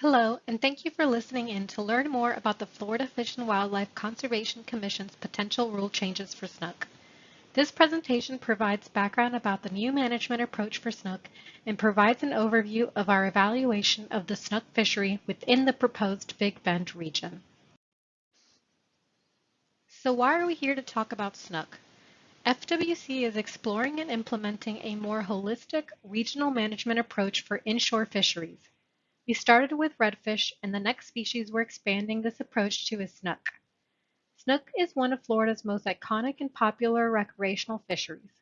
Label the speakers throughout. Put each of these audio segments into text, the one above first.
Speaker 1: Hello, and thank you for listening in to learn more about the Florida Fish and Wildlife Conservation Commission's potential rule changes for snook. This presentation provides background about the new management approach for snook and provides an overview of our evaluation of the snook fishery within the proposed Big Bend region. So why are we here to talk about snook? FWC is exploring and implementing a more holistic regional management approach for inshore fisheries. We started with redfish, and the next species we're expanding this approach to is snook. Snook is one of Florida's most iconic and popular recreational fisheries.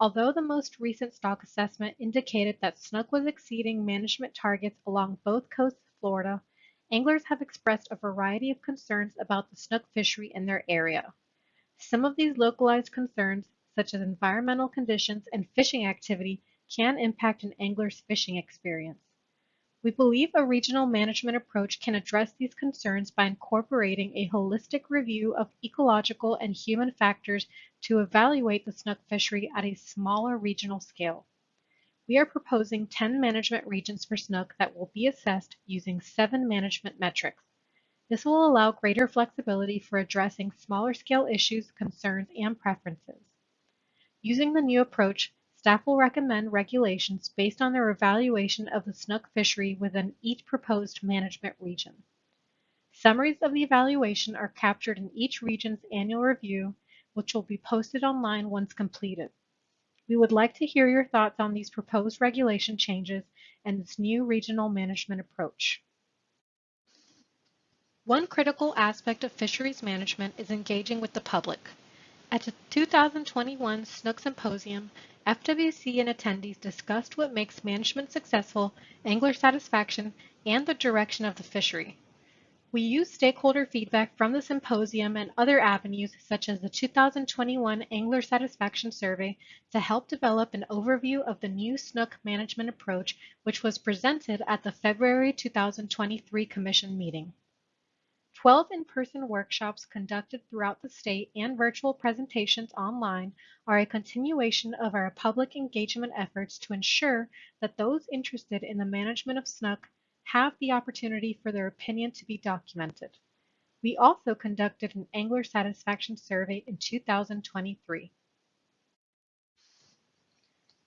Speaker 1: Although the most recent stock assessment indicated that snook was exceeding management targets along both coasts of Florida, anglers have expressed a variety of concerns about the snook fishery in their area. Some of these localized concerns, such as environmental conditions and fishing activity, can impact an angler's fishing experience. We believe a regional management approach can address these concerns by incorporating a holistic review of ecological and human factors to evaluate the snook fishery at a smaller regional scale. We are proposing 10 management regions for snook that will be assessed using seven management metrics. This will allow greater flexibility for addressing smaller scale issues, concerns, and preferences. Using the new approach, Staff will recommend regulations based on their evaluation of the snook fishery within each proposed management region. Summaries of the evaluation are captured in each region's annual review, which will be posted online once completed. We would like to hear your thoughts on these proposed regulation changes and this new regional management approach. One critical aspect of fisheries management is engaging with the public. At the 2021 Snook Symposium, FWC and attendees discussed what makes management successful, angler satisfaction, and the direction of the fishery. We used stakeholder feedback from the symposium and other avenues such as the 2021 Angler Satisfaction Survey to help develop an overview of the new snook management approach which was presented at the February 2023 Commission meeting. 12 in-person workshops conducted throughout the state and virtual presentations online are a continuation of our public engagement efforts to ensure that those interested in the management of snook have the opportunity for their opinion to be documented. We also conducted an angler satisfaction survey in 2023.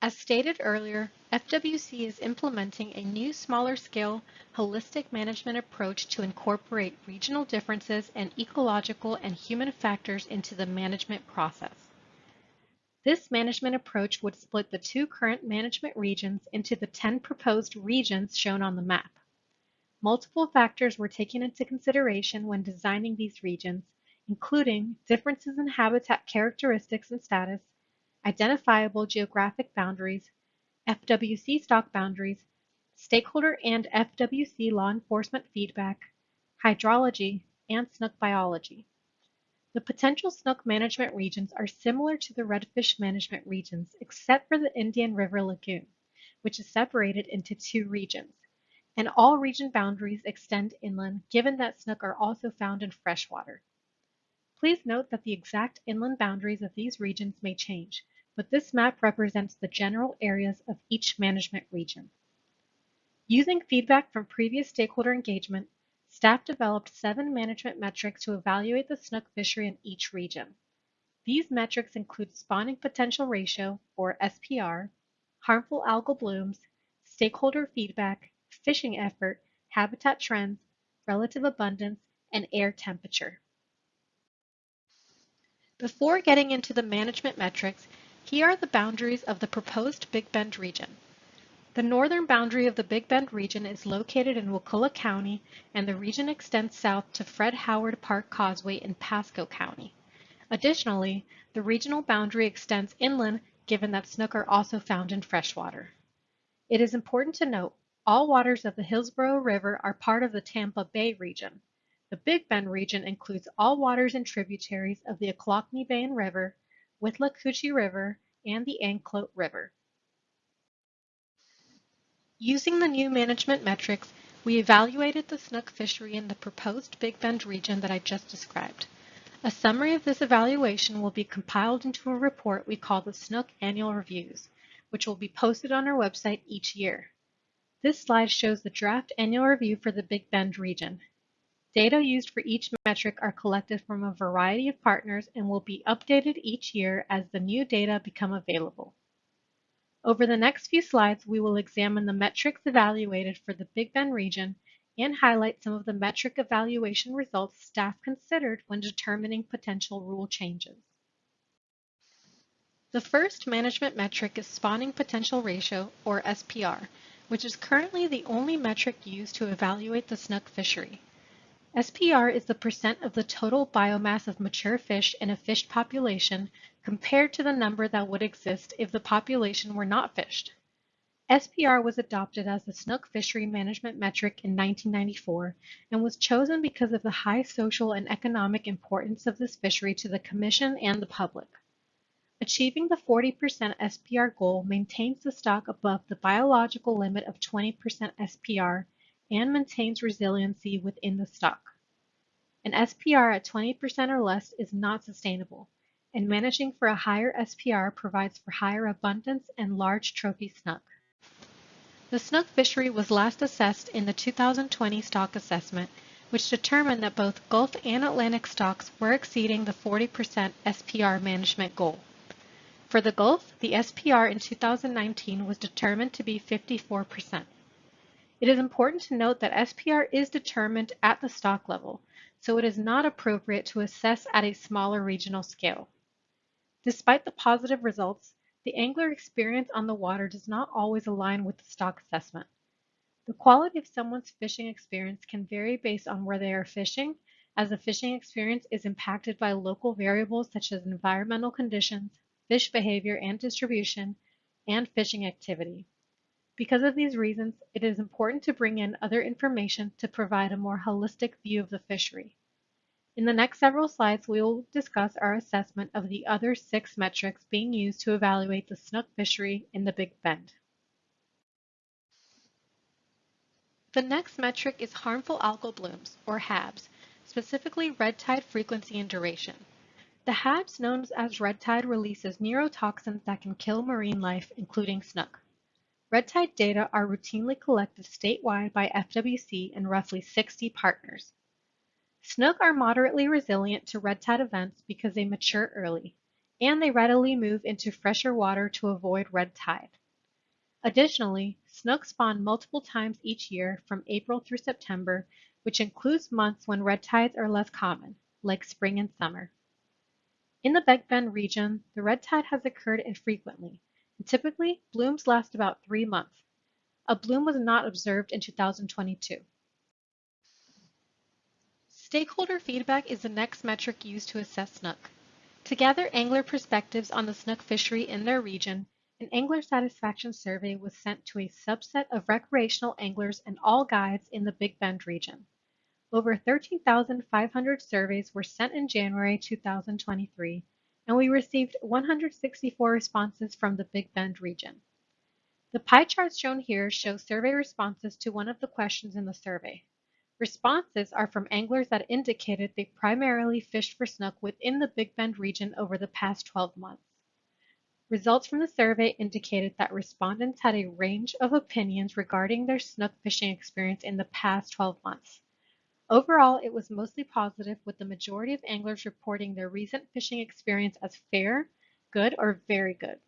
Speaker 1: As stated earlier, FWC is implementing a new smaller scale holistic management approach to incorporate regional differences and ecological and human factors into the management process. This management approach would split the two current management regions into the 10 proposed regions shown on the map. Multiple factors were taken into consideration when designing these regions, including differences in habitat characteristics and status, identifiable geographic boundaries, FWC stock boundaries, stakeholder and FWC law enforcement feedback, hydrology, and snook biology. The potential snook management regions are similar to the redfish management regions except for the Indian River Lagoon, which is separated into two regions, and all region boundaries extend inland given that snook are also found in freshwater. Please note that the exact inland boundaries of these regions may change, but this map represents the general areas of each management region. Using feedback from previous stakeholder engagement, staff developed seven management metrics to evaluate the snook fishery in each region. These metrics include spawning potential ratio, or SPR, harmful algal blooms, stakeholder feedback, fishing effort, habitat trends, relative abundance, and air temperature. Before getting into the management metrics, here are the boundaries of the proposed Big Bend region. The northern boundary of the Big Bend region is located in Wakulla County, and the region extends south to Fred Howard Park Causeway in Pasco County. Additionally, the regional boundary extends inland given that snook are also found in freshwater. It is important to note all waters of the Hillsborough River are part of the Tampa Bay region. The Big Bend region includes all waters and tributaries of the Ochlockonee Bay and River, Withlacoochee River, and the Anclote River. Using the new management metrics, we evaluated the snook fishery in the proposed Big Bend region that I just described. A summary of this evaluation will be compiled into a report we call the Snook Annual Reviews, which will be posted on our website each year. This slide shows the draft annual review for the Big Bend region. Data used for each metric are collected from a variety of partners and will be updated each year as the new data become available. Over the next few slides, we will examine the metrics evaluated for the Big Bend region and highlight some of the metric evaluation results staff considered when determining potential rule changes. The first management metric is spawning potential ratio, or SPR, which is currently the only metric used to evaluate the snook fishery. SPR is the percent of the total biomass of mature fish in a fished population compared to the number that would exist if the population were not fished. SPR was adopted as the snook fishery management metric in 1994 and was chosen because of the high social and economic importance of this fishery to the Commission and the public. Achieving the 40% SPR goal maintains the stock above the biological limit of 20% SPR and maintains resiliency within the stock. An SPR at 20% or less is not sustainable, and managing for a higher SPR provides for higher abundance and large trophy snook. The snook fishery was last assessed in the 2020 stock assessment, which determined that both Gulf and Atlantic stocks were exceeding the 40% SPR management goal. For the Gulf, the SPR in 2019 was determined to be 54%. It is important to note that SPR is determined at the stock level, so it is not appropriate to assess at a smaller regional scale. Despite the positive results, the angler experience on the water does not always align with the stock assessment. The quality of someone's fishing experience can vary based on where they are fishing, as the fishing experience is impacted by local variables such as environmental conditions, fish behavior and distribution, and fishing activity. Because of these reasons, it is important to bring in other information to provide a more holistic view of the fishery. In the next several slides, we will discuss our assessment of the other six metrics being used to evaluate the snook fishery in the Big Bend. The next metric is harmful algal blooms, or HABs, specifically red tide frequency and duration. The HABs known as red tide releases neurotoxins that can kill marine life, including snook. Red tide data are routinely collected statewide by FWC and roughly 60 partners. Snook are moderately resilient to red tide events because they mature early, and they readily move into fresher water to avoid red tide. Additionally, snook spawn multiple times each year from April through September, which includes months when red tides are less common, like spring and summer. In the Big Bend region, the red tide has occurred infrequently, Typically, blooms last about three months. A bloom was not observed in 2022. Stakeholder feedback is the next metric used to assess snook. To gather angler perspectives on the snook fishery in their region, an angler satisfaction survey was sent to a subset of recreational anglers and all guides in the Big Bend region. Over 13,500 surveys were sent in January 2023 and we received 164 responses from the Big Bend region. The pie charts shown here show survey responses to one of the questions in the survey. Responses are from anglers that indicated they primarily fished for snook within the Big Bend region over the past 12 months. Results from the survey indicated that respondents had a range of opinions regarding their snook fishing experience in the past 12 months. Overall, it was mostly positive, with the majority of anglers reporting their recent fishing experience as fair, good, or very good.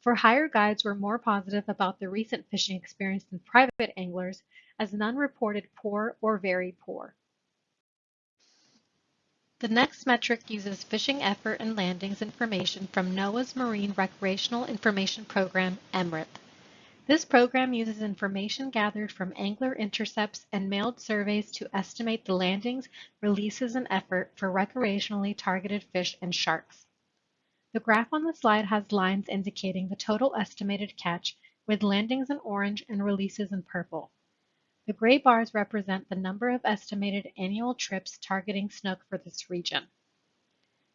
Speaker 1: For hire guides were more positive about the recent fishing experience than private anglers, as none reported poor or very poor. The next metric uses fishing effort and landings information from NOAA's Marine Recreational Information Program, MRIP. This program uses information gathered from angler intercepts and mailed surveys to estimate the landings, releases, and effort for recreationally targeted fish and sharks. The graph on the slide has lines indicating the total estimated catch, with landings in orange and releases in purple. The gray bars represent the number of estimated annual trips targeting snook for this region.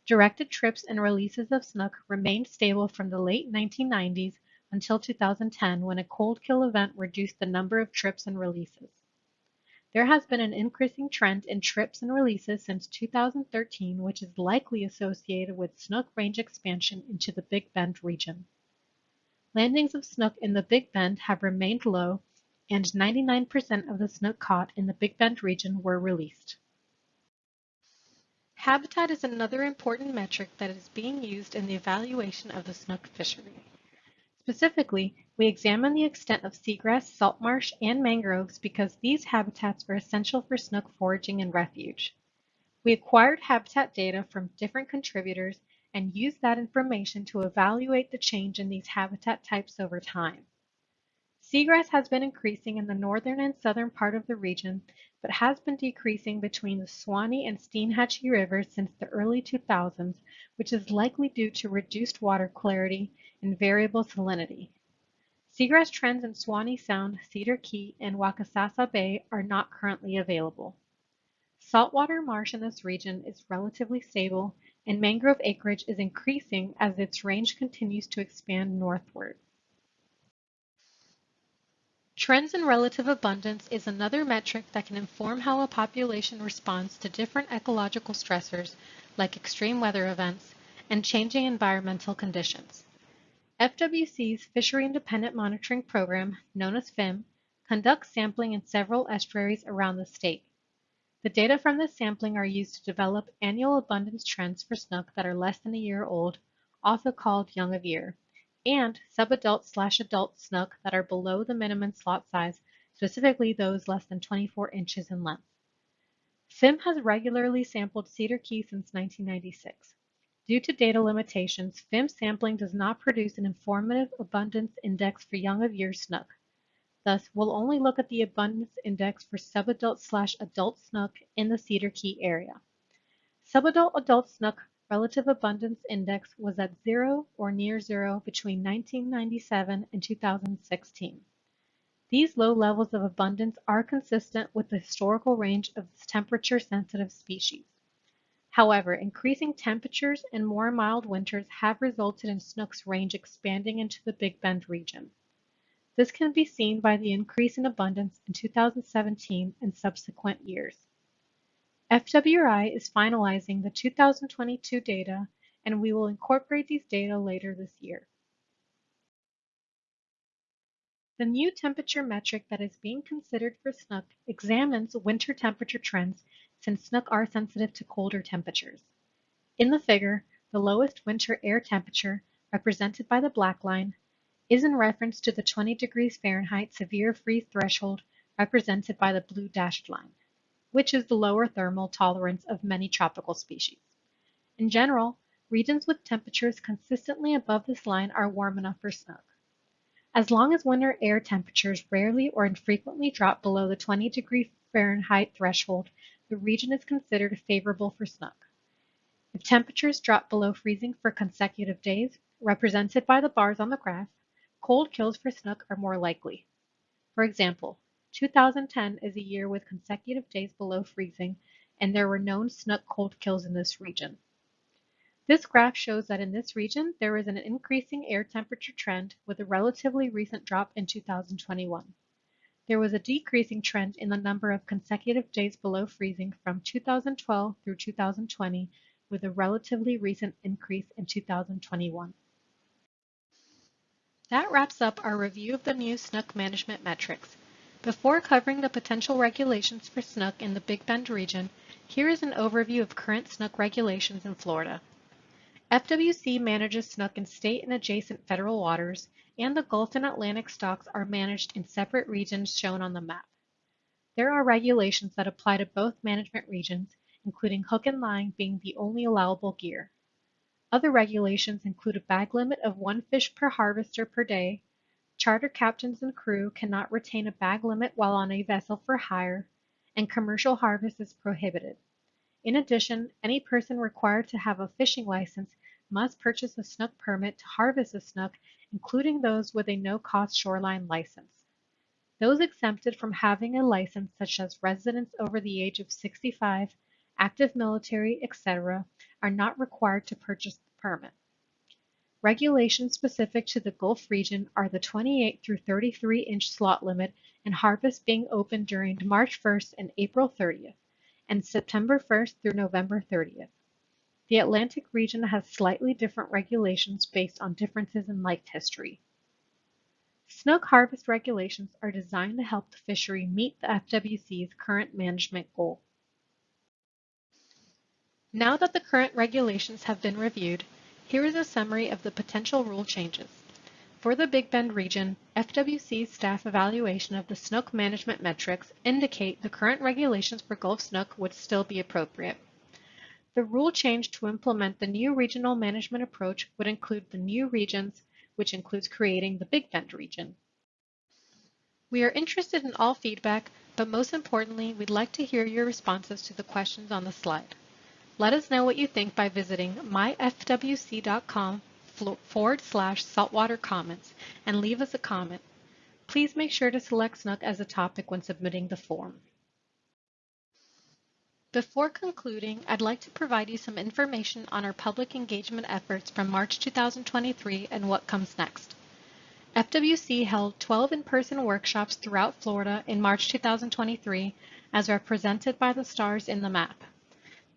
Speaker 1: Directed trips and releases of snook remained stable from the late 1990s until 2010 when a cold kill event reduced the number of trips and releases. There has been an increasing trend in trips and releases since 2013, which is likely associated with snook range expansion into the Big Bend region. Landings of snook in the Big Bend have remained low, and 99% of the snook caught in the Big Bend region were released. Habitat is another important metric that is being used in the evaluation of the snook fishery. Specifically, we examine the extent of seagrass, salt marsh, and mangroves because these habitats are essential for snook foraging and refuge. We acquired habitat data from different contributors and used that information to evaluate the change in these habitat types over time. Seagrass has been increasing in the northern and southern part of the region, but has been decreasing between the Suwannee and Steinhatchee rivers since the early 2000s, which is likely due to reduced water clarity and variable salinity. Seagrass trends in Suwannee Sound, Cedar Key, and Waccasassa Bay are not currently available. Saltwater marsh in this region is relatively stable, and mangrove acreage is increasing as its range continues to expand northward. Trends in relative abundance is another metric that can inform how a population responds to different ecological stressors like extreme weather events and changing environmental conditions. FWC's Fishery Independent Monitoring Program, known as FIM, conducts sampling in several estuaries around the state. The data from this sampling are used to develop annual abundance trends for snook that are less than a year old, also called young of year, and subadult slash adult snook that are below the minimum slot size, specifically those less than 24 inches in length. FIM has regularly sampled Cedar Key since 1996. Due to data limitations, FIM sampling does not produce an informative abundance index for young of year snook. Thus, we'll only look at the abundance index for subadult slash adult snook in the Cedar Key area. Subadult adult snook relative abundance index was at zero or near zero between 1997 and 2016. These low levels of abundance are consistent with the historical range of this temperature-sensitive species. However, increasing temperatures and more mild winters have resulted in snook's range expanding into the Big Bend region. This can be seen by the increase in abundance in 2017 and subsequent years. FWRI is finalizing the 2022 data, and we will incorporate these data later this year. The new temperature metric that is being considered for snook examines winter temperature trends since snook are sensitive to colder temperatures. In the figure, the lowest winter air temperature, represented by the black line, is in reference to the 20 degrees Fahrenheit severe freeze threshold represented by the blue dashed line which is the lower thermal tolerance of many tropical species. In general, regions with temperatures consistently above this line are warm enough for snook. As long as winter air temperatures rarely or infrequently drop below the 20 degree Fahrenheit threshold, the region is considered favorable for snook. If temperatures drop below freezing for consecutive days, represented by the bars on the graph, cold kills for snook are more likely. For example, 2010 is a year with consecutive days below freezing, and there were known snook cold kills in this region. This graph shows that in this region, there is an increasing air temperature trend with a relatively recent drop in 2021. There was a decreasing trend in the number of consecutive days below freezing from 2012 through 2020, with a relatively recent increase in 2021. That wraps up our review of the new snook management metrics. Before covering the potential regulations for snook in the Big Bend region, here is an overview of current snook regulations in Florida. FWC manages snook in state and adjacent federal waters, and the Gulf and Atlantic stocks are managed in separate regions shown on the map. There are regulations that apply to both management regions, including hook and line being the only allowable gear. Other regulations include a bag limit of one fish per harvester per day, Charter captains and crew cannot retain a bag limit while on a vessel for hire, and commercial harvest is prohibited. In addition, any person required to have a fishing license must purchase a snook permit to harvest a snook, including those with a no-cost shoreline license. Those exempted from having a license, such as residents over the age of 65, active military, etc., are not required to purchase the permit. Regulations specific to the Gulf region are the 28 through 33 inch slot limit and harvest being open during March 1st and April 30th, and September 1st through November 30th. The Atlantic region has slightly different regulations based on differences in life history. Snook harvest regulations are designed to help the fishery meet the FWC's current management goal. Now that the current regulations have been reviewed, here is a summary of the potential rule changes. For the Big Bend region, FWC's staff evaluation of the snook management metrics indicate the current regulations for Gulf snook would still be appropriate. The rule change to implement the new regional management approach would include the new regions, which includes creating the Big Bend region. We are interested in all feedback, but most importantly, we'd like to hear your responses to the questions on the slide. Let us know what you think by visiting myfwc.com forward slash saltwater comments and leave us a comment. Please make sure to select Snook as a topic when submitting the form. Before concluding, I'd like to provide you some information on our public engagement efforts from March 2023 and what comes next. FWC held 12 in-person workshops throughout Florida in March 2023 as represented by the stars in the map.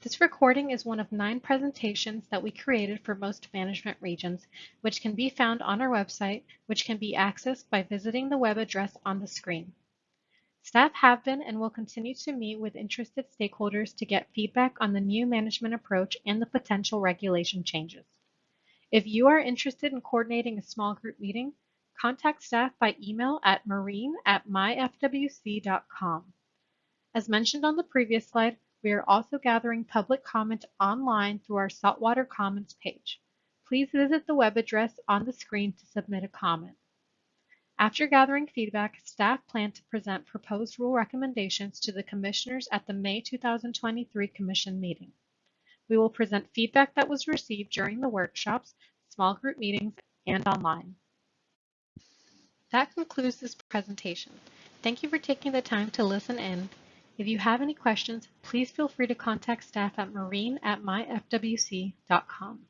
Speaker 1: This recording is one of nine presentations that we created for most management regions, which can be found on our website, which can be accessed by visiting the web address on the screen. Staff have been and will continue to meet with interested stakeholders to get feedback on the new management approach and the potential regulation changes. If you are interested in coordinating a small group meeting, contact staff by email at marine at myfwc.com. As mentioned on the previous slide, we are also gathering public comment online through our Saltwater Comments page. Please visit the web address on the screen to submit a comment. After gathering feedback, staff plan to present proposed rule recommendations to the commissioners at the May 2023 commission meeting. We will present feedback that was received during the workshops, small group meetings, and online. That concludes this presentation. Thank you for taking the time to listen in if you have any questions, please feel free to contact staff at marine at myfwc.com.